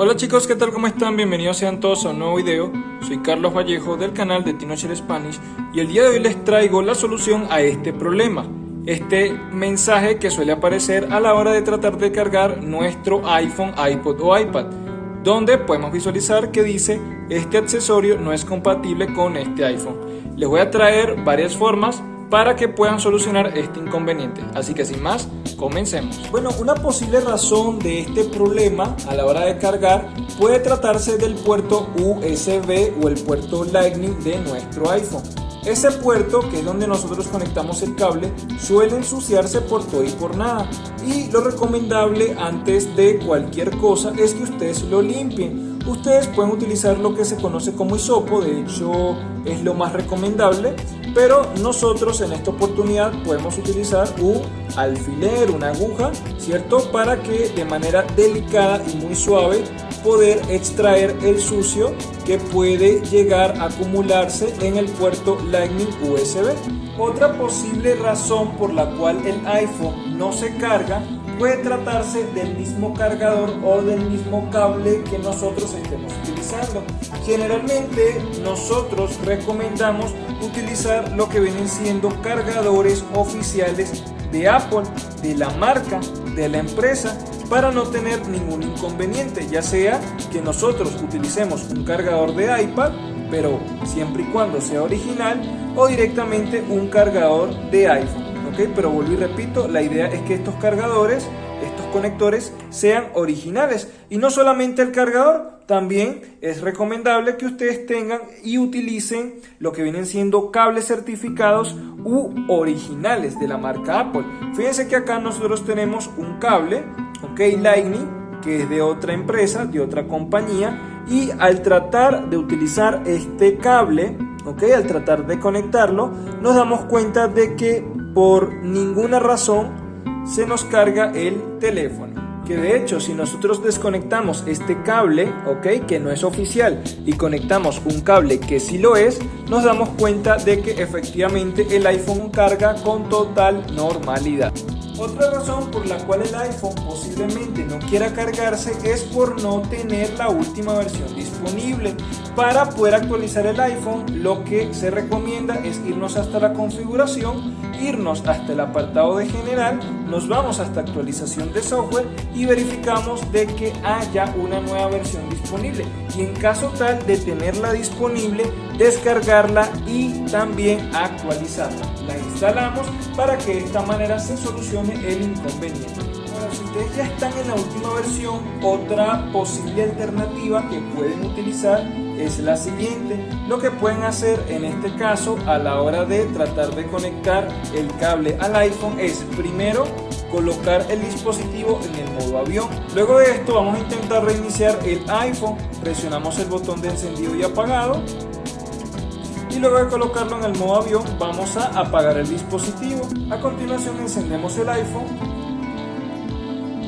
Hola chicos, ¿qué tal? ¿Cómo están? Bienvenidos sean todos a un nuevo video. Soy Carlos Vallejo del canal de TinoShare Spanish y el día de hoy les traigo la solución a este problema. Este mensaje que suele aparecer a la hora de tratar de cargar nuestro iPhone, iPod o iPad, donde podemos visualizar que dice este accesorio no es compatible con este iPhone. Les voy a traer varias formas para que puedan solucionar este inconveniente. Así que sin más, comencemos. Bueno, una posible razón de este problema a la hora de cargar puede tratarse del puerto USB o el puerto Lightning de nuestro iPhone. Ese puerto, que es donde nosotros conectamos el cable, suele ensuciarse por todo y por nada. Y lo recomendable antes de cualquier cosa es que ustedes lo limpien. Ustedes pueden utilizar lo que se conoce como hisopo, de hecho es lo más recomendable pero nosotros en esta oportunidad podemos utilizar un alfiler, una aguja, ¿cierto? Para que de manera delicada y muy suave poder extraer el sucio que puede llegar a acumularse en el puerto Lightning USB. Otra posible razón por la cual el iPhone no se carga puede tratarse del mismo cargador o del mismo cable que nosotros estemos utilizando. Generalmente nosotros recomendamos utilizar lo que vienen siendo cargadores oficiales de Apple, de la marca, de la empresa, para no tener ningún inconveniente, ya sea que nosotros utilicemos un cargador de iPad, pero siempre y cuando sea original, o directamente un cargador de iPhone pero vuelvo y repito, la idea es que estos cargadores, estos conectores sean originales y no solamente el cargador, también es recomendable que ustedes tengan y utilicen lo que vienen siendo cables certificados u originales de la marca Apple. Fíjense que acá nosotros tenemos un cable, ok, Lightning, que es de otra empresa, de otra compañía, y al tratar de utilizar este cable, ok, al tratar de conectarlo, nos damos cuenta de que por ninguna razón se nos carga el teléfono. Que de hecho, si nosotros desconectamos este cable, ok, que no es oficial, y conectamos un cable que sí lo es, nos damos cuenta de que efectivamente el iPhone carga con total normalidad. Otra razón por la cual el iPhone posiblemente no quiera cargarse es por no tener la última versión disponible. Para poder actualizar el iPhone lo que se recomienda es irnos hasta la configuración, irnos hasta el apartado de general, nos vamos hasta actualización de software y verificamos de que haya una nueva versión disponible. Y en caso tal de tenerla disponible, descargarla y también actualizarla. La instalamos para que de esta manera se solucione el inconveniente. Ahora, si ustedes ya están en la última versión, otra posible alternativa que pueden utilizar es la siguiente. Lo que pueden hacer en este caso a la hora de tratar de conectar el cable al iPhone es primero colocar el dispositivo en el modo avión. Luego de esto vamos a intentar reiniciar el iPhone. Presionamos el botón de encendido y apagado y luego de colocarlo en el modo avión vamos a apagar el dispositivo. A continuación encendemos el iPhone,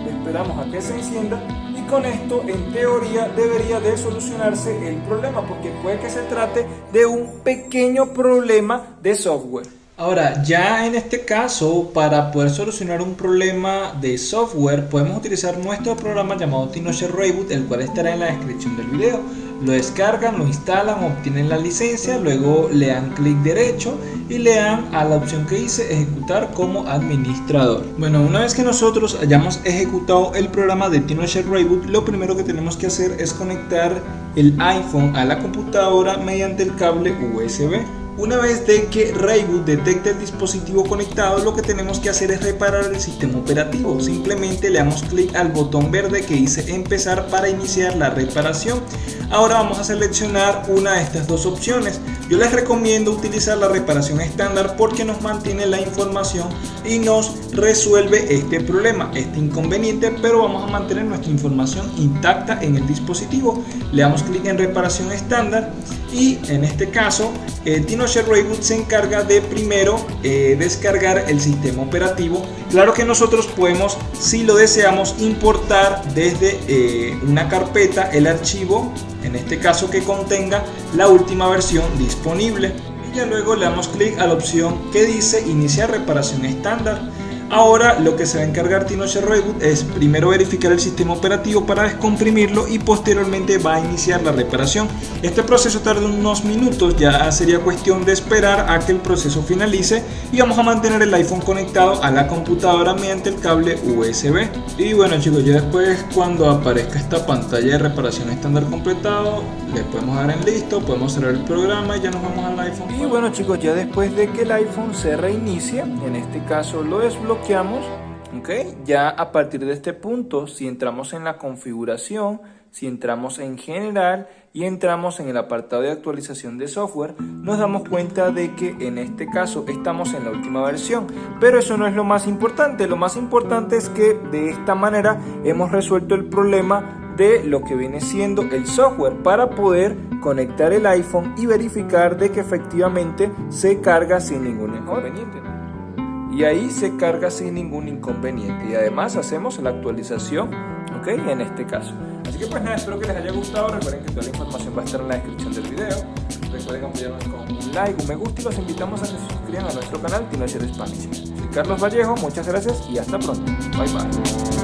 esperamos a que se encienda y con esto en teoría debería de solucionarse el problema porque puede que se trate de un pequeño problema de software. Ahora, ya en este caso, para poder solucionar un problema de software, podemos utilizar nuestro programa llamado TinoShare Reboot, el cual estará en la descripción del video. Lo descargan, lo instalan, obtienen la licencia, luego le dan clic derecho y le dan a la opción que dice ejecutar como administrador. Bueno, una vez que nosotros hayamos ejecutado el programa de TinoShare Reboot, lo primero que tenemos que hacer es conectar el iPhone a la computadora mediante el cable USB. Una vez de que Rayboot detecte el dispositivo conectado, lo que tenemos que hacer es reparar el sistema operativo. Simplemente le damos clic al botón verde que dice empezar para iniciar la reparación. Ahora vamos a seleccionar una de estas dos opciones. Yo les recomiendo utilizar la reparación estándar porque nos mantiene la información y nos resuelve este problema, este inconveniente, pero vamos a mantener nuestra información intacta en el dispositivo. Le damos clic en reparación estándar y en este caso eh, TinoShare Reboot se encarga de primero eh, descargar el sistema operativo. Claro que nosotros podemos, si lo deseamos, importar desde eh, una carpeta el archivo, en este caso que contenga la última versión disponible. Y ya luego le damos clic a la opción que dice iniciar reparación estándar. Ahora lo que se va a encargar Tinocher Reboot es primero verificar el sistema operativo para descomprimirlo y posteriormente va a iniciar la reparación. Este proceso tarda unos minutos, ya sería cuestión de esperar a que el proceso finalice y vamos a mantener el iPhone conectado a la computadora mediante el cable USB. Y bueno chicos, ya después cuando aparezca esta pantalla de reparación estándar completado, le podemos dar en listo, podemos cerrar el programa y ya nos vamos al iPhone. Y bueno chicos, ya después de que el iPhone se reinicie, en este caso lo desbloqueamos, ¿ok? Ya a partir de este punto, si entramos en la configuración, si entramos en general y entramos en el apartado de actualización de software, nos damos cuenta de que en este caso estamos en la última versión. Pero eso no es lo más importante, lo más importante es que de esta manera hemos resuelto el problema de lo que viene siendo el software para poder conectar el iPhone y verificar de que efectivamente se carga sin ningún inconveniente. Y ahí se carga sin ningún inconveniente y además hacemos la actualización, ok, en este caso. Así que pues nada, espero que les haya gustado, recuerden que toda la información va a estar en la descripción del video. Recuerden apoyarnos con un like, un me gusta y los invitamos a que se suscriban a nuestro canal Tinocher Spanish. Soy Carlos Vallejo, muchas gracias y hasta pronto. Bye bye.